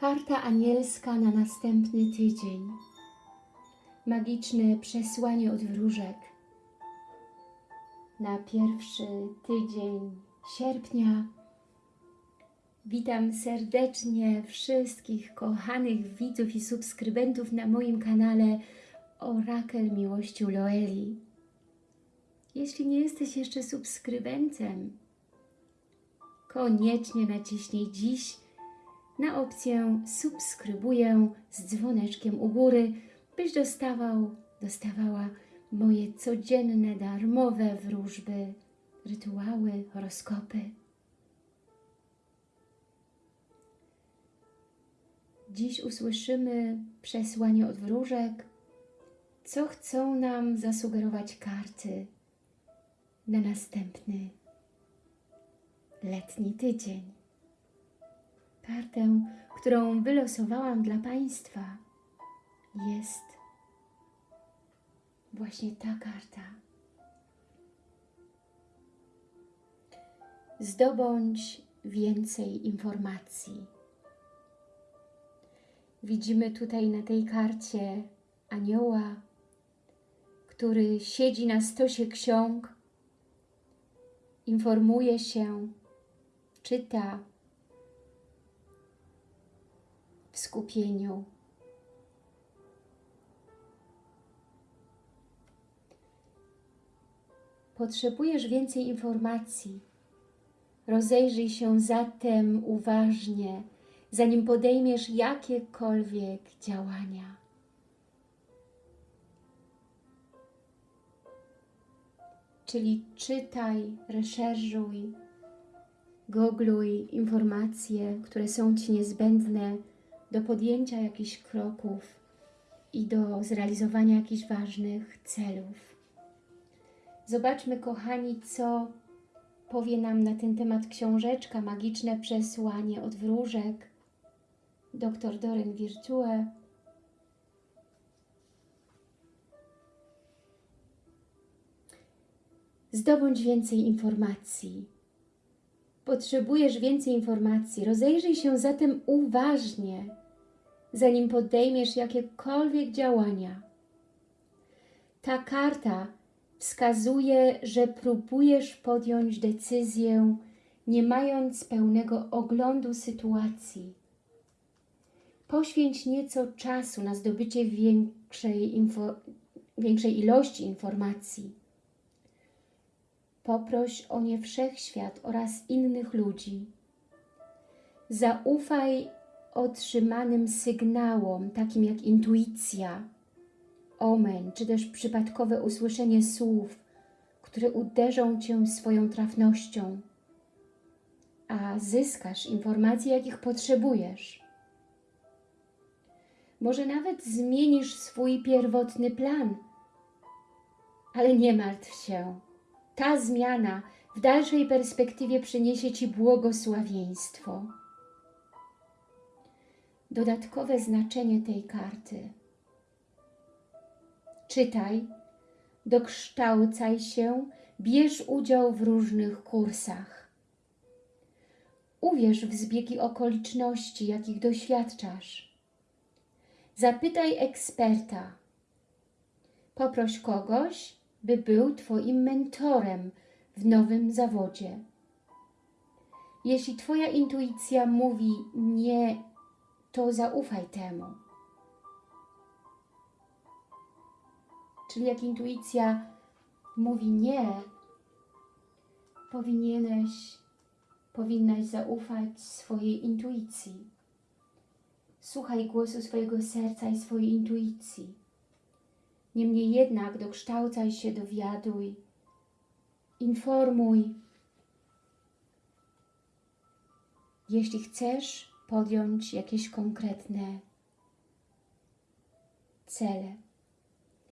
Karta anielska na następny tydzień. Magiczne przesłanie od wróżek. Na pierwszy tydzień sierpnia. Witam serdecznie wszystkich kochanych widzów i subskrybentów na moim kanale Orakel Miłości Loeli. Jeśli nie jesteś jeszcze subskrybentem, koniecznie naciśnij dziś na opcję subskrybuję z dzwoneczkiem u góry, byś dostawał, dostawała moje codzienne, darmowe wróżby, rytuały, horoskopy. Dziś usłyszymy przesłanie od wróżek, co chcą nam zasugerować karty na następny letni tydzień. Kartę, którą wylosowałam dla Państwa, jest właśnie ta karta. Zdobądź więcej informacji. Widzimy tutaj na tej karcie anioła, który siedzi na stosie ksiąg, informuje się, czyta w skupieniu. Potrzebujesz więcej informacji. Rozejrzyj się zatem uważnie, zanim podejmiesz jakiekolwiek działania. Czyli czytaj, reszerżuj, googluj informacje, które są Ci niezbędne do podjęcia jakichś kroków i do zrealizowania jakichś ważnych celów. Zobaczmy, kochani, co powie nam na ten temat książeczka Magiczne Przesłanie od Wróżek dr Doreen Virtue. Zdobądź więcej informacji. Potrzebujesz więcej informacji. Rozejrzyj się zatem uważnie, zanim podejmiesz jakiekolwiek działania. Ta karta wskazuje, że próbujesz podjąć decyzję, nie mając pełnego oglądu sytuacji. Poświęć nieco czasu na zdobycie większej, większej ilości informacji. Poproś o nie wszechświat oraz innych ludzi. Zaufaj otrzymanym sygnałom, takim jak intuicja, omen, czy też przypadkowe usłyszenie słów, które uderzą Cię swoją trafnością, a zyskasz informacje, jakich potrzebujesz. Może nawet zmienisz swój pierwotny plan, ale nie martw się. Ta zmiana w dalszej perspektywie przyniesie Ci błogosławieństwo. Dodatkowe znaczenie tej karty. Czytaj, dokształcaj się, bierz udział w różnych kursach. Uwierz w zbiegi okoliczności, jakich doświadczasz. Zapytaj eksperta. Poproś kogoś, by był Twoim mentorem w nowym zawodzie. Jeśli Twoja intuicja mówi nie, to zaufaj temu. Czyli jak intuicja mówi nie, powinieneś, powinnaś zaufać swojej intuicji. Słuchaj głosu swojego serca i swojej intuicji. Niemniej jednak dokształcaj się, dowiaduj, informuj. Jeśli chcesz podjąć jakieś konkretne cele.